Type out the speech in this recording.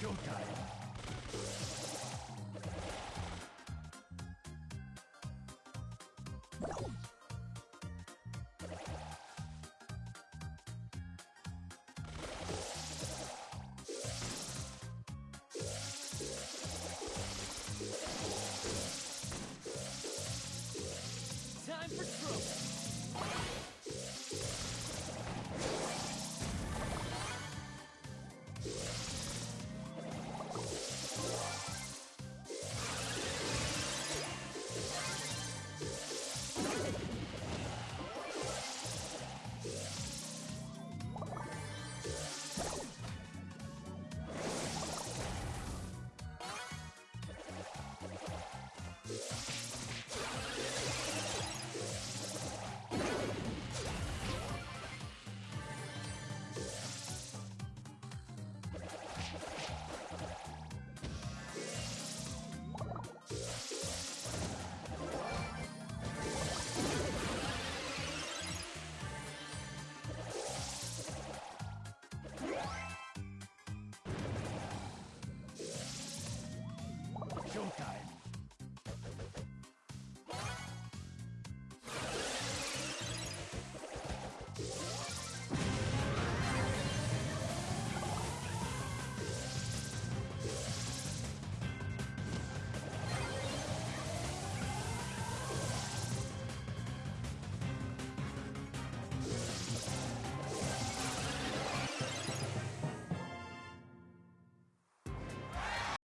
状界